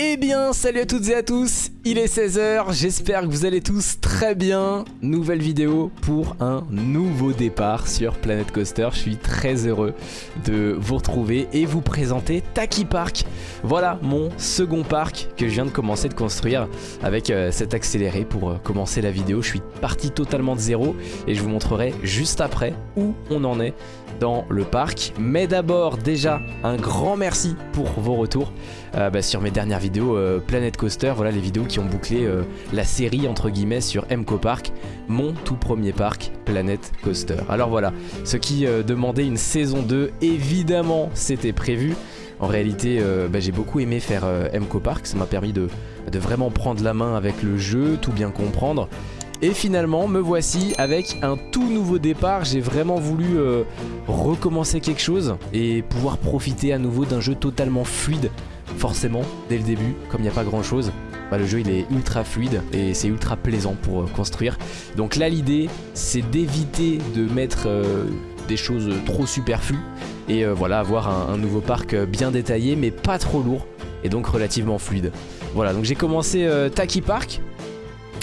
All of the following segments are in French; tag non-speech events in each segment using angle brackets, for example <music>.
Eh bien, salut à toutes et à tous, il est 16h, j'espère que vous allez tous très bien. Nouvelle vidéo pour un nouveau départ sur Planet Coaster. Je suis très heureux de vous retrouver et vous présenter Taki Park. Voilà mon second parc que je viens de commencer de construire avec euh, cet accéléré pour euh, commencer la vidéo. Je suis parti totalement de zéro et je vous montrerai juste après où on en est dans le parc. Mais d'abord, déjà, un grand merci pour vos retours euh, bah, sur mes dernières vidéos Planet Coaster. Voilà les vidéos qui bouclé euh, la série entre guillemets sur MCO Park, mon tout premier parc Planet Coaster. Alors voilà, ceux qui demandaient une saison 2, évidemment, c'était prévu. En réalité, bah, j'ai beaucoup aimé faire MCO Park, ça m'a permis de vraiment prendre la main avec le jeu, tout bien comprendre. Et finalement, me voici avec un tout nouveau départ. J'ai vraiment voulu euh, recommencer quelque chose et pouvoir profiter à nouveau d'un jeu totalement fluide. Forcément, dès le début, comme il n'y a pas grand chose, bah, le jeu il est ultra fluide et c'est ultra plaisant pour euh, construire. Donc là, l'idée, c'est d'éviter de mettre euh, des choses trop superflues et voilà, avoir un, un nouveau parc bien détaillé mais pas trop lourd et donc relativement fluide. Voilà, donc j'ai commencé Taki Park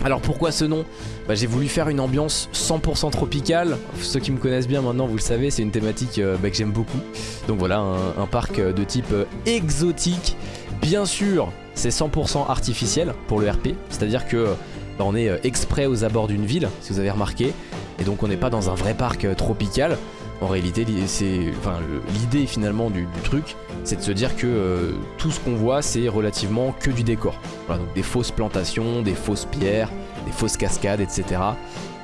alors pourquoi ce nom bah, J'ai voulu faire une ambiance 100% tropicale. Ceux qui me connaissent bien maintenant, vous le savez, c'est une thématique euh, bah, que j'aime beaucoup. Donc voilà, un, parc euh, de type euh, exotique. Bien sûr, c'est 100% artificiel pour le RP. C'est-à-dire que bah, on est exprès aux abords d'une ville, si vous avez remarqué. Et donc on n'est pas dans un vrai parc tropical. En réalité, l'idée finalement du, truc, c'est de se dire que euh, tout ce qu'on voit, c'est relativement que du décor. Voilà, donc des fausses plantations, des fausses pierres, des fausses cascades, etc.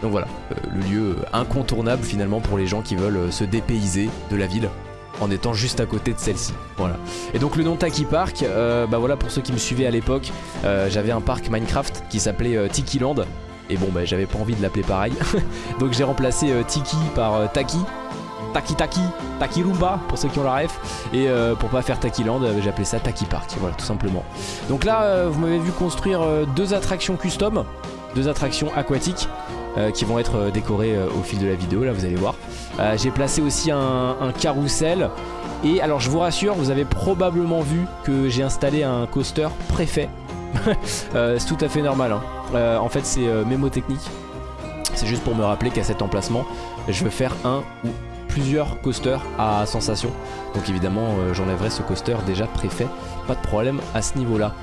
Donc voilà, euh, le lieu incontournable finalement pour les gens qui veulent euh, se dépayser de la ville en étant juste à côté de celle-ci. Voilà. Et donc le nom Taki Park, bah voilà pour ceux qui me suivaient à l'époque, j'avais un parc Minecraft qui s'appelait Tiki Land. Et bon bah j'avais pas envie de l'appeler pareil. <laughs> donc j'ai remplacé Tiki par Taki Taki Taki, Taki pour ceux qui ont la ref. Et euh, pour pas faire Taki Land, euh, j'ai appelé ça Taki Park, voilà tout simplement. Donc là, euh, vous m'avez vu construire deux attractions custom, deux attractions aquatiques. qui vont être décorées au fil de la vidéo, là vous allez voir. j'ai placé aussi un, un carrousel. Et alors je vous rassure, vous avez probablement vu que j'ai installé un coaster préfet. <laughs> c'est tout à fait normal. Hein. en fait c'est mémotechnique. C'est juste pour me rappeler qu'à cet emplacement, je veux faire un ou plusieurs coasters à sensation. Donc évidemment euh, j'enlèverai ce coaster déjà préfet, pas de problème à ce niveau là.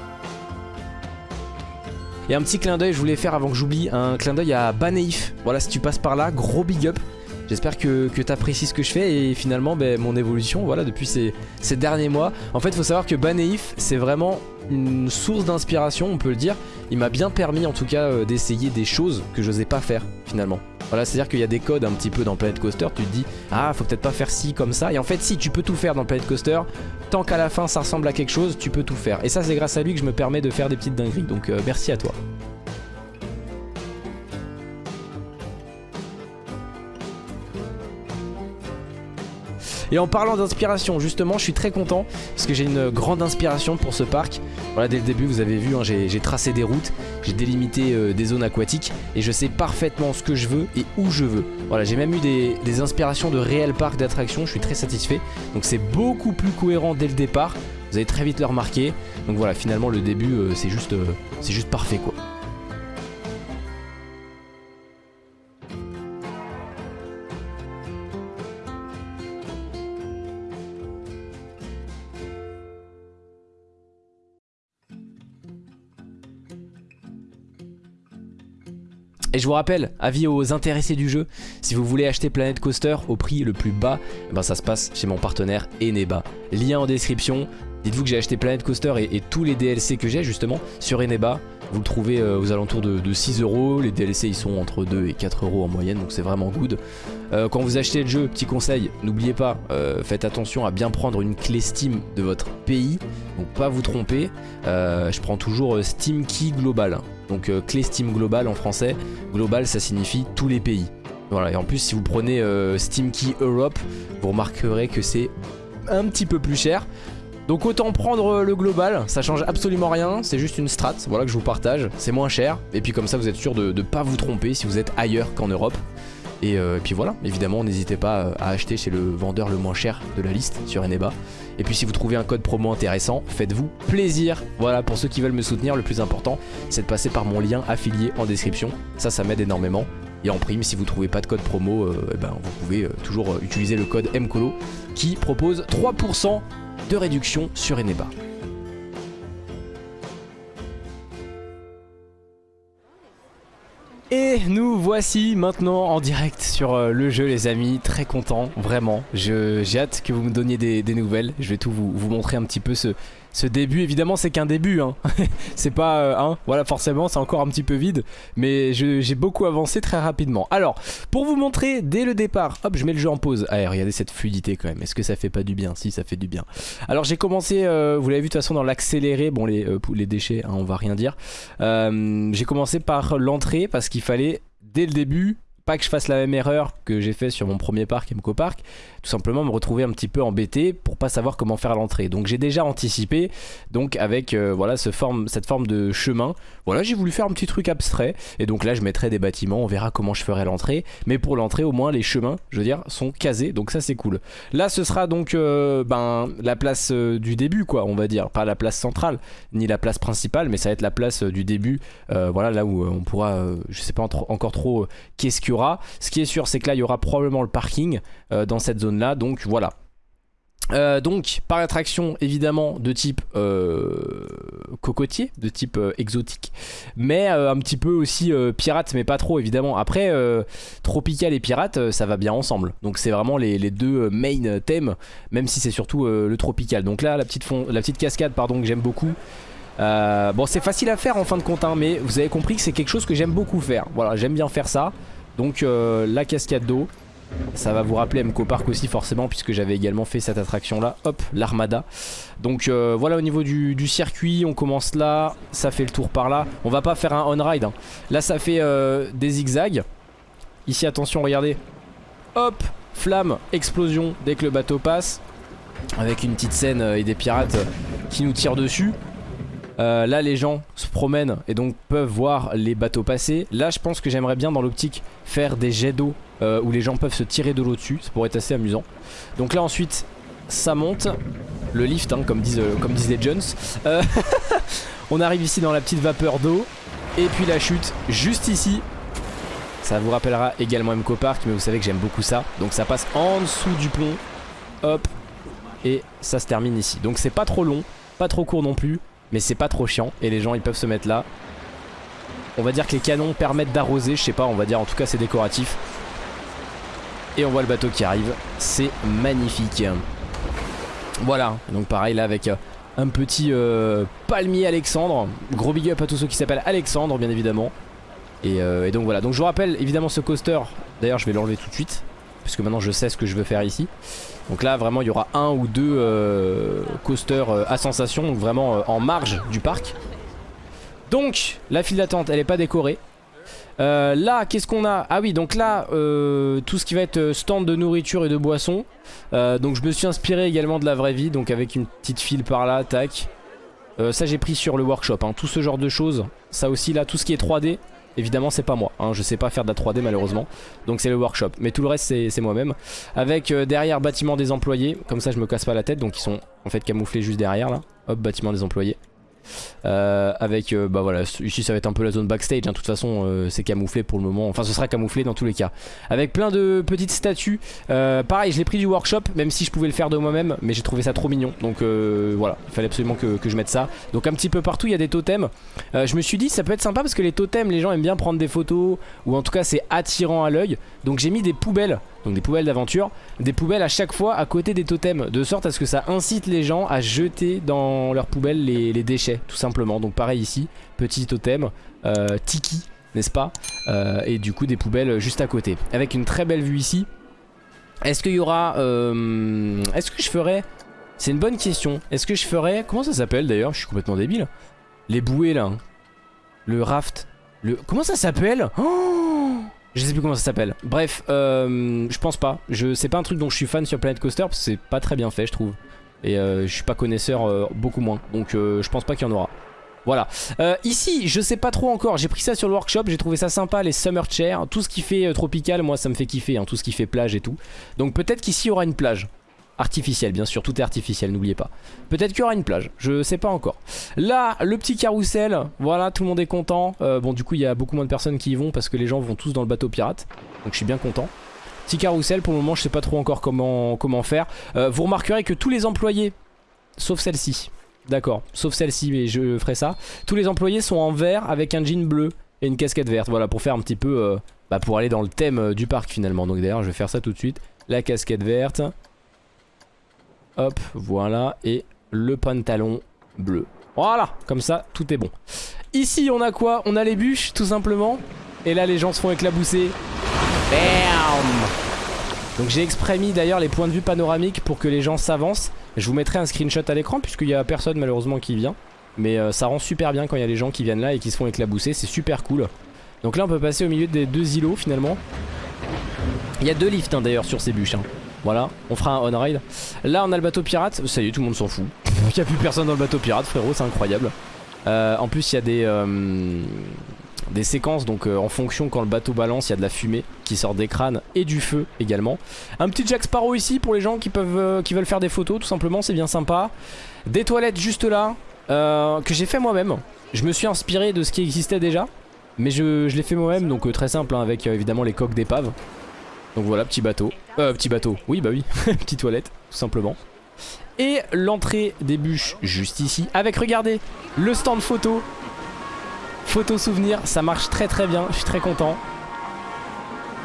Et un petit clin d'œil, je voulais faire avant que j'oublie, un clin d'œil à Baneif. Voilà, si tu passes par là, gros big up. J'espère que, tu apprécies ce que je fais et finalement ben, mon évolution voilà depuis ces, ces, derniers mois. En fait il faut savoir que Baneif c'est vraiment une source d'inspiration on peut le dire. Il m'a bien permis en tout cas euh, d'essayer des choses que je n'osais pas faire finalement. Voilà, c'est-à-dire qu'il y a des codes un petit peu dans Planet Coaster, tu te dis ah faut peut-être pas faire ci comme ça et en fait si tu peux tout faire dans Planet Coaster, tant qu'à la fin ça ressemble à quelque chose, tu peux tout faire. Et ça c'est grâce à lui que je me permets de faire des petites dingueries, donc euh, merci à toi. Et en parlant d'inspiration, justement, je suis très content parce que j'ai une grande inspiration pour ce parc. Voilà, dès le début, vous avez vu, hein, j'ai tracé des routes, j'ai délimité euh, des zones aquatiques et je sais parfaitement ce que je veux et où je veux. Voilà, j'ai même eu des, inspirations de réels parcs d'attractions, je suis très satisfait. Donc c'est beaucoup plus cohérent dès le départ. Vous allez très vite le remarquer. Donc voilà, finalement, le début, euh, euh, c'est juste parfait quoi. Et je vous rappelle, avis aux intéressés du jeu, si vous voulez acheter Planet Coaster au prix le plus bas, eh ben ça se passe chez mon partenaire Eneba. Lien en description. Dites-vous que j'ai acheté Planet Coaster et, tous les DLC que j'ai justement sur Eneba. Vous le trouvez euh, aux alentours de, 6 euros. Les DLC ils sont entre 2 et 4 euros en moyenne, donc c'est vraiment good. Euh, quand vous achetez le jeu, petit conseil, n'oubliez pas, euh, faites attention à bien prendre une clé Steam de votre pays. Donc pas vous tromper. je prends toujours Steam Key Global. Donc euh, clé Steam Global en français. Global ça signifie tous les pays. Voilà, et en plus si vous prenez euh, Steam Key Europe, vous remarquerez que c'est un petit peu plus cher. Donc autant prendre euh, le global, ça change absolument rien, c'est juste une strat, voilà que je vous partage, c'est moins cher, et puis comme ça vous êtes sûr de ne pas vous tromper si vous êtes ailleurs qu'en Europe. Et, puis voilà, évidemment n'hésitez pas à acheter chez le vendeur le moins cher de la liste sur Eneba. Et puis si vous trouvez un code promo intéressant, faites-vous plaisir. Voilà, pour ceux qui veulent me soutenir, le plus important, c'est de passer par mon lien affilié en description. Ça, ça m'aide énormément. Et en prime, si vous trouvez pas de code promo, euh, eh ben, vous pouvez euh, toujours utiliser le code MCOLO qui propose 3% de réduction sur Eneba. Et nous voici maintenant en direct sur euh, le jeu les amis, très content, vraiment. J'ai hâte que vous me donniez des, nouvelles, je vais tout vous, vous montrer un petit peu ce, ce début, évidemment, c'est qu'un début. Hein. <laughs> c'est pas... Euh, hein, voilà, forcément, c'est encore un petit peu vide. Mais j'ai beaucoup avancé très rapidement. Alors, pour vous montrer, dès le départ... Hop, je mets le jeu en pause. Allez, regardez cette fluidité quand même. Est-ce que ça fait pas du bien? Si, ça fait du bien. Alors, j'ai commencé... Euh, vous l'avez vu de toute façon dans l'accéléré. Bon, les, euh, déchets, hein, on va rien dire. j'ai commencé par l'entrée parce qu'il fallait, dès le début, pas que je fasse la même erreur que j'ai fait sur mon premier parc, MCO Park, simplement me retrouver un petit peu embêté pour pas savoir comment faire l'entrée. Donc j'ai déjà anticipé, donc avec euh, voilà ce forme, cette forme de chemin, voilà j'ai voulu faire un petit truc abstrait, et donc là je mettrai des bâtiments, on verra comment je ferai l'entrée, mais pour l'entrée au moins les chemins, je veux dire, sont casés, donc ça c'est cool. Là ce sera donc euh, ben, la place euh, du début quoi, on va dire, pas la place centrale, ni la place principale, mais ça va être la place du début, voilà là où on pourra, je sais pas encore trop qu'est-ce qu'il y ce qui est sûr, c'est que là, il y aura probablement le parking dans cette Donc voilà. Euh, donc par attraction évidemment de type euh, cocotier, de type exotique Mais un petit peu aussi pirate mais pas trop évidemment. Après tropical et pirate ça va bien ensemble. Donc c'est vraiment les, deux main thèmes Même si c'est surtout le tropical. Donc là la petite, cascade pardon que j'aime beaucoup. Bon c'est facile à faire en fin de compte hein, Mais vous avez compris que c'est quelque chose que j'aime beaucoup faire. Voilà j'aime bien faire ça. Donc euh, la cascade d'eau. Ça va vous rappeler MCO Park aussi forcément puisque j'avais également fait cette attraction là. Hop, l'armada. Donc euh, voilà au niveau du, circuit, on commence là, ça fait le tour par là. On va pas faire un on-ride. Hein. Là ça fait euh, des zigzags. Ici attention, regardez. Hop, flamme, explosion dès que le bateau passe. Avec une petite scène et des pirates qui nous tirent dessus. Euh, là les gens se promènent et donc peuvent voir les bateaux passer. Là je pense que j'aimerais bien dans l'optique faire des jets d'eau euh, où les gens peuvent se tirer de l'eau dessus. Ça pourrait être assez amusant. Donc là ensuite ça monte. Le lift hein, comme, disent, euh, comme les Jones. <laughs> on arrive ici dans la petite vapeur d'eau. Et puis la chute juste ici. Ça vous rappellera également MCO Park mais vous savez que j'aime beaucoup ça. Donc ça passe en dessous du pont. Hop. Et ça se termine ici. Donc c'est pas trop long, pas trop court non plus. Mais c'est pas trop chiant et les gens ils peuvent se mettre là. On va dire que les canons permettent d'arroser, je sais pas, on va dire en tout cas c'est décoratif. Et on voit le bateau qui arrive, c'est magnifique. Voilà, donc pareil là avec euh, un petit euh, palmier Alexandre. Gros big up à tous ceux qui s'appellent Alexandre bien évidemment. Et, euh, et, donc voilà, donc je vous rappelle évidemment ce coaster, d'ailleurs je vais l'enlever tout de suite puisque maintenant je sais ce que je veux faire ici. Donc là vraiment il y aura un ou deux coasters à sensation, donc vraiment en marge du parc. Donc la file d'attente elle est pas décorée. Là qu'est-ce qu'on a? Ah oui donc là tout ce qui va être stand de nourriture et de boissons. donc je me suis inspiré également de la vraie vie, donc avec une petite file par là, tac. ça j'ai pris sur le workshop, hein. tout ce genre de choses. Ça aussi là, tout ce qui est 3D, Évidemment c'est pas moi, hein, je sais pas faire de la 3D malheureusement. Donc c'est le workshop, mais tout le reste c'est moi-même. Avec euh, derrière bâtiment des employés. Comme ça je me casse pas la tête. Donc ils sont en fait camouflés juste derrière là. Hop bâtiment des employés euh, avec euh, bah voilà ici ça va être un peu la zone backstage hein. de toute façon euh, c'est camouflé pour le moment. Enfin ce sera camouflé dans tous les cas. Avec plein de petites statues pareil je l'ai pris du workshop même si je pouvais le faire de moi-même mais j'ai trouvé ça trop mignon. Donc voilà il fallait absolument que, je mette ça. Donc un petit peu partout il y a des totems. Je me suis dit ça peut être sympa parce que les totems les gens aiment bien prendre des photos ou en tout cas c'est attirant à l'œil. Donc j'ai mis des poubelles donc des poubelles d'aventure, des poubelles à chaque fois à côté des totems, de sorte à ce que ça incite les gens à jeter dans leurs poubelles les, déchets, tout simplement. Donc pareil ici, petit totem, euh, tiki, n'est-ce pas euh, Et du coup des poubelles juste à côté, avec une très belle vue ici. Est-ce qu'il y aura... Euh, est-ce que je ferai... C'est une bonne question. Est-ce que je ferai... Comment ça s'appelle d'ailleurs Je suis complètement débile. Les bouées là. Hein. Le raft. Le... Comment ça s'appelle oh je sais plus comment ça s'appelle. Bref, je pense pas. Je C'est pas un truc dont je suis fan sur Planet Coaster parce que c'est pas très bien fait, je trouve. Et euh, je suis pas connaisseur euh, beaucoup moins. Donc je pense pas qu'il y en aura. Voilà. ici, je sais pas trop encore. J'ai pris ça sur le workshop. J'ai trouvé ça sympa, les summer chairs. Tout ce qui fait tropical, moi, ça me fait kiffer. Hein, tout ce qui fait plage et tout. Donc peut-être qu'ici, il y aura une plage. Artificiel, bien sûr, tout est artificiel, n'oubliez pas. Peut-être qu'il y aura une plage, je sais pas encore. Là, le petit carrousel, voilà, tout le monde est content. Euh, bon, du coup, il y a beaucoup moins de personnes qui y vont parce que les gens vont tous dans le bateau pirate. Donc je suis bien content. Petit carrousel, pour le moment, je sais pas trop encore comment, comment faire. Euh, vous remarquerez que tous les employés, sauf celle-ci, d'accord, sauf celle-ci, mais je ferai ça. Tous les employés sont en vert avec un jean bleu et une casquette verte, voilà, pour faire un petit peu, euh, bah, pour aller dans le thème du parc finalement. Donc d'ailleurs, je vais faire ça tout de suite. La casquette verte, Hop, voilà. Et le pantalon bleu. Voilà, comme ça, tout est bon. Ici, on a quoi? On a les bûches, tout simplement. Et là, les gens se font éclabousser. Bam Donc j'ai exprès mis d'ailleurs les points de vue panoramiques pour que les gens s'avancent. Je vous mettrai un screenshot à l'écran puisqu'il n'y a personne malheureusement qui vient. Mais euh, ça rend super bien quand il y a les gens qui viennent là et qui se font éclabousser. C'est super cool. Donc là, on peut passer au milieu des deux îlots finalement. Il y a deux lifts hein, d'ailleurs sur ces bûches. Hein. Voilà, on fera un on-ride. Là, on a le bateau pirate. Ça y est, tout le monde s'en fout. <laughs> Il n'y a plus personne dans le bateau pirate, frérot, c'est incroyable. Euh, en plus, il y a des, euh, des séquences, donc euh, en fonction quand le bateau balance, il y a de la fumée qui sort des crânes et du feu également. Un petit Jack Sparrow ici pour les gens qui, peuvent, qui veulent faire des photos, tout simplement, c'est bien sympa. Des toilettes juste là, que j'ai fait moi-même. Je me suis inspiré de ce qui existait déjà, mais je, l'ai fait moi-même, donc très simple, hein, avec évidemment les coques d'épave. Donc voilà, petit bateau. Euh, petit bateau. Oui, bah oui. <laughs> Petite toilette, tout simplement. Et l'entrée des bûches juste ici. Avec, regardez, le stand photo. Photo souvenir, ça marche très très bien. Je suis très content.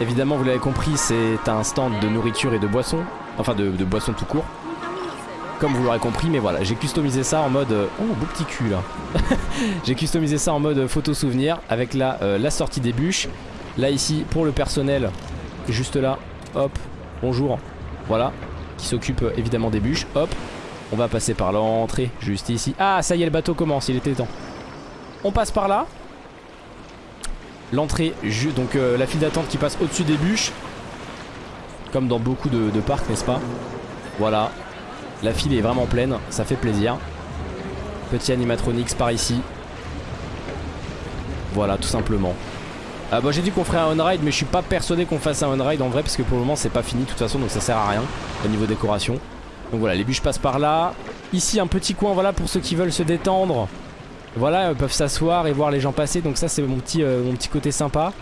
Évidemment, vous l'avez compris, c'est un stand de nourriture et de boissons. Enfin, de, boissons tout court. Comme vous l'aurez compris, mais voilà, j'ai customisé ça en mode... Euh, oh, beau petit cul là. <laughs> j'ai customisé ça en mode photo souvenir avec la, euh, la sortie des bûches. Là ici, pour le personnel, juste là, hop, bonjour, voilà, qui s'occupe euh, évidemment des bûches, hop, on va passer par l'entrée, juste ici. Ah, ça y est, le bateau commence, il était temps. On passe par là. L'entrée, donc euh, la file d'attente qui passe au-dessus des bûches. Comme dans beaucoup de, parcs, n'est-ce pas? Voilà. La file est vraiment pleine, ça fait plaisir. Petit animatronics par ici. Voilà, tout simplement. Euh, bah, j'ai dit qu'on ferait un on-ride mais je suis pas persuadé qu'on fasse un on-ride en vrai parce que pour le moment c'est pas fini de toute façon donc ça sert à rien au niveau décoration. Donc voilà les bûches passent par là. Ici un petit coin voilà pour ceux qui veulent se détendre. Voilà ils peuvent s'asseoir et voir les gens passer donc ça c'est mon, petit, euh, mon petit côté sympa.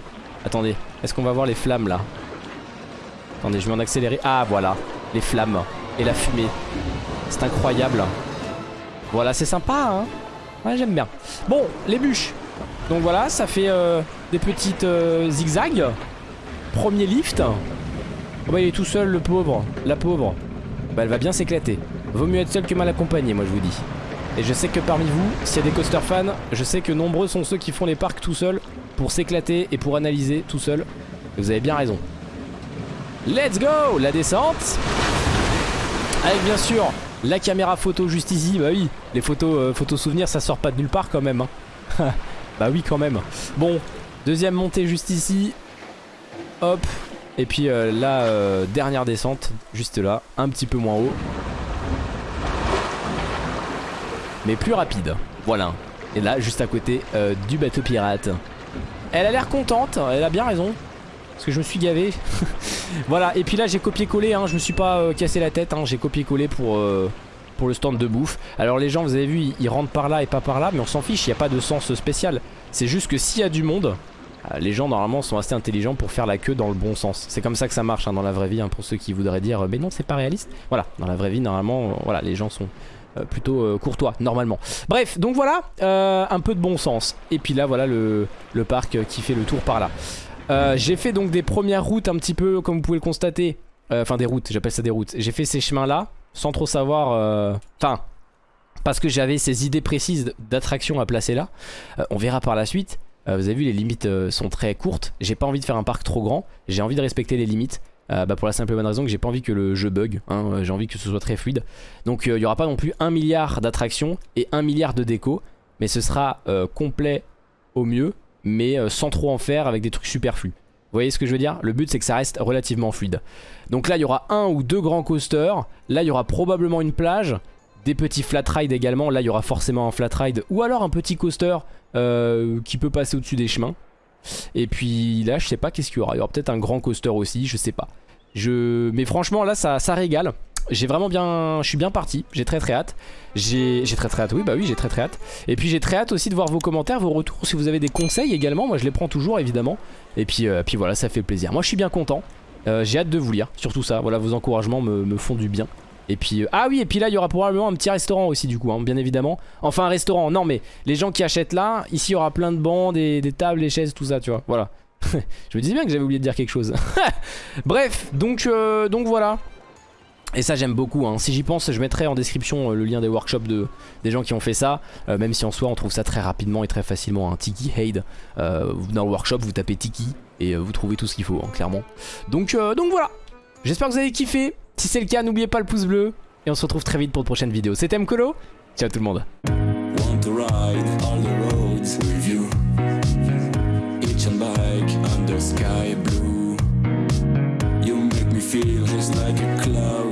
Attendez est-ce qu'on va voir les flammes là? Attendez je vais en accélérer. Ah voilà les flammes et la fumée. C'est incroyable. Voilà c'est sympa hein? J'aime bien. Bon les bûches donc voilà, ça fait euh, des petites euh, zigzags. Premier lift. Oh bah il est tout seul le pauvre, la pauvre. Bah elle va bien s'éclater. Vaut mieux être seul que mal accompagné moi je vous dis. Et je sais que parmi vous, s'il y a des coaster fans, je sais que nombreux sont ceux qui font les parcs tout seuls pour s'éclater et pour analyser tout seul. Et vous avez bien raison. Let's go La descente Avec bien sûr la caméra photo juste ici. Bah oui, les photos, euh, photos souvenirs ça sort pas de nulle part quand même. Hein. <laughs> Bah oui quand même. Bon, deuxième montée juste ici. Hop. Et puis euh, la euh, dernière descente, juste là, un petit peu moins haut. Mais plus rapide. Voilà. Et là, juste à côté euh, du bateau pirate. Elle a l'air contente, elle a bien raison. Parce que je me suis gavé. <laughs> voilà, et puis là j'ai copié-collé, hein, je me suis pas cassé la tête, hein, j'ai copié-collé pour pour le stand de bouffe. Alors les gens, vous avez vu, ils, rentrent par là et pas par là, mais on s'en fiche, il n'y a pas de sens spécial. C'est juste que s'il y a du monde, euh, les gens normalement sont assez intelligents pour faire la queue dans le bon sens. C'est comme ça que ça marche hein, dans la vraie vie, hein, pour ceux qui voudraient dire mais non c'est pas réaliste. Voilà, dans la vraie vie normalement, euh, voilà, les gens sont euh, plutôt courtois normalement. Bref, donc voilà, un peu de bon sens. Et puis là voilà le, parc qui fait le tour par là. J'ai fait donc des premières routes un petit peu comme vous pouvez le constater. Enfin des routes, j'appelle ça des routes. J'ai fait ces chemins là sans trop savoir... Euh, enfin, parce que j'avais ces idées précises d'attraction à placer là. Euh, on verra par la suite. Euh, vous avez vu, les limites sont très courtes. J'ai pas envie de faire un parc trop grand. J'ai envie de respecter les limites. Bah pour la simple et bonne raison que j'ai pas envie que le jeu bug. Hein. j'ai envie que ce soit très fluide. Donc il y aura pas non plus un milliard d'attractions et un milliard de déco. Mais ce sera complet au mieux. Mais sans trop en faire avec des trucs superflus. Vous voyez ce que je veux dire? Le but c'est que ça reste relativement fluide. Donc là il y aura un ou deux grands coasters. Là il y aura probablement une plage. Des petits flat rides également. Là il y aura forcément un flat ride. Ou alors un petit coaster euh, qui peut passer au-dessus des chemins. Et puis là je sais pas qu'est-ce qu'il y aura. Il y aura peut-être un grand coaster aussi, je sais pas. Je... Mais franchement là ça, ça régale. j'ai vraiment bien, je suis bien parti, j'ai très très hâte. J'ai très très hâte, oui bah oui j'ai très très hâte. Et puis j'ai très hâte aussi de voir vos commentaires, vos retours, si vous avez des conseils également, moi je les prends toujours évidemment. Et puis, euh, voilà, ça fait plaisir. Moi je suis bien content, euh, j'ai hâte de vous lire, surtout ça, voilà vos encouragements me, font du bien. Et puis, euh, ah oui, et puis là, il y aura probablement un petit restaurant aussi, du coup, hein, bien évidemment. Enfin, un restaurant, non, mais les gens qui achètent là, ici, il y aura plein de bancs, des, des tables, des chaises, tout ça, tu vois, voilà. <laughs> je me disais bien que j'avais oublié de dire quelque chose. <laughs> Bref, donc, donc voilà. Et ça j'aime beaucoup, hein. si j'y pense je mettrai en description euh, le lien des workshops de, des gens qui ont fait ça. Euh, Même si en soi on trouve ça très rapidement et très facilement hein. Tiki Haid euh, Dans le workshop vous tapez Tiki et vous trouvez tout ce qu'il faut hein, clairement. Donc, donc voilà. J'espère que vous avez kiffé. Si c'est le cas n'oubliez pas le pouce bleu. Et on se retrouve très vite pour de prochaines vidéos. C'était Mkolo, ciao tout le monde sky blue. You make me feel just like a cloud.